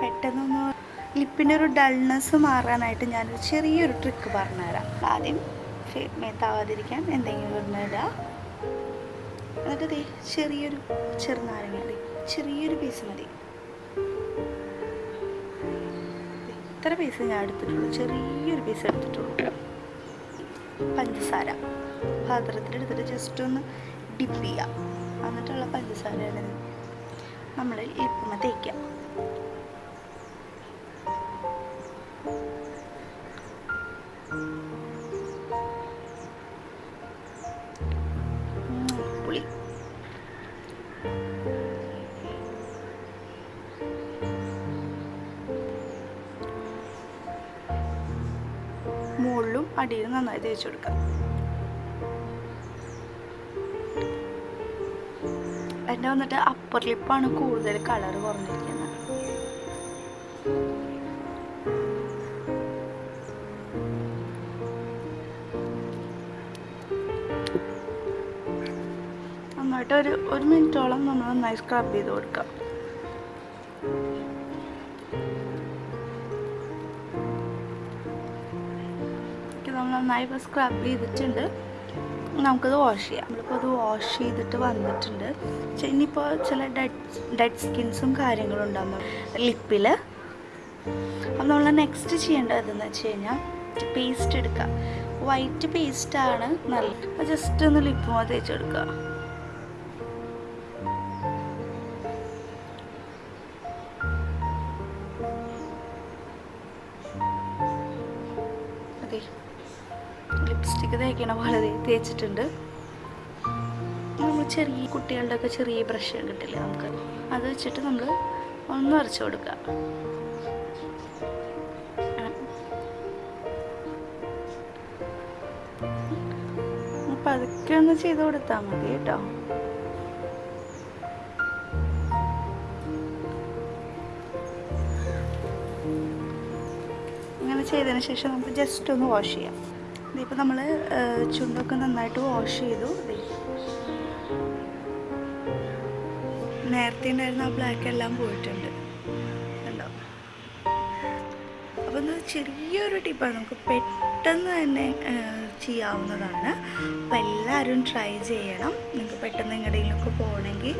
പെട്ടെന്നൊന്ന് ലിപ്പിനൊരു ഡൾനെസ് മാറാനായിട്ട് ഞാനൊരു ചെറിയൊരു ട്രിക്ക് പറഞ്ഞുതരാം. ആദ്യം മേത്താവാതിരിക്കാൻ എന്തെങ്കിലും ഇടുന്നിടുക എന്നിട്ട് ദേ ചെറിയൊരു ചെറുനാരങ്ങ ചെറിയൊരു പീസ് മതി. ഇത്ര പീസ് ഞാൻ എടുത്തിട്ടുള്ളൂ. ചെറിയൊരു പീസ് എടുത്തിട്ടുള്ളൂ. പഞ്ചസാര. പാത്രത്തിലെടുത്തിട്ട് ജസ്റ്റ് ഒന്ന് ഡിപ്പ് ചെയ്യാം. എന്നിട്ടുള്ള പഞ്ചസാരയാണ് നമ്മൾ ഇപ്പം തേക്കാം. മുകളിലും അടിയിലും നന്നായി തേച്ചു കൊടുക്കാം. എന്റെ വന്നിട്ട് അപ്പർ ലിപ്പാണ് കൂടുതൽ കളർ കുറഞ്ഞിരിക്കുന്നത്. നന്നായിട്ട് ഒരു ഒരു മിനിറ്റോളം നമ്മൾ നന്നായി സ്ക്രബ് ചെയ്ത് കൊടുക്കാം. നമ്മൾ നന്നായി സ്ക്രബ് ചെയ്തിട്ടുണ്ട്. നമുക്കത് വാഷ് ചെയ്യാം. നമ്മളിപ്പോൾ അത് വാഷ് ചെയ്തിട്ട് വന്നിട്ടുണ്ട്. ഇനിയിപ്പോൾ ചില ഡെഡ് ഡെഡ് സ്കിൻസും കാര്യങ്ങളും ഉണ്ടാകും ലിപ്പിൽ അപ്പം നമ്മൾ നെക്സ്റ്റ് ചെയ്യേണ്ടതെന്ന് വെച്ച് കഴിഞ്ഞാൽ പേസ്റ്റ് എടുക്കുക. വൈറ്റ് പേസ്റ്റാണ് നല്ല ജസ്റ്റ് ഒന്ന് ലിപ്പ് തേച്ച് കൊടുക്കുക. അതെ. ലിപ്സ്റ്റിക്ക് തേക്കണ പോലെ തേച്ചിട്ടുണ്ട്. നമ്മൾ ചെറിയ കുട്ടികളുടെ ഒക്കെ ചെറിയ ബ്രഷ് കിട്ടില്ലേ നമുക്ക്? അത് വെച്ചിട്ട് നമ്മൾ ഒന്ന് അരച്ചു കൊടുക്കുക. പതുക്കെ ഒന്ന് ചെയ്ത് കൊടുത്താൽ മതി കേട്ടോ. ഇങ്ങനെ ചെയ്തതിന് ശേഷം നമുക്ക് ജസ്റ്റ് ഒന്ന് വാഷ് ചെയ്യാം. ഇതിപ്പോൾ നമ്മൾ ചുണ്ടൊക്കെ നന്നായിട്ട് വാഷ് ചെയ്തു. നേരത്തെ ഉണ്ടായിരുന്ന ആ ബ്ലാക്ക് എല്ലാം പോയിട്ടുണ്ട്. കണ്ടോ? അപ്പോൾ ഇത് ചെറിയൊരു ടിപ്പാണ് നമുക്ക് പെട്ടെന്ന് തന്നെ ചെയ്യാവുന്നതാണ്. അപ്പോൾ എല്ലാവരും ട്രൈ ചെയ്യണം. നിങ്ങൾക്ക് പെട്ടെന്ന് എങ്ങടെയെങ്കിലുമൊക്കെ പോകണമെങ്കിൽ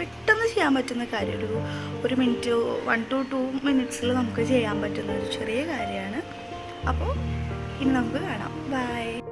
പെട്ടെന്ന് ചെയ്യാൻ പറ്റുന്ന കാര്യം. ഒരു ഒരു മിനിറ്റ് വൺ ടു ടു മിനിറ്റ്സിൽ നമുക്ക് ചെയ്യാൻ പറ്റുന്ന ഒരു ചെറിയ കാര്യമാണ്. അപ്പോൾ Kim Lân rất là đọc bài.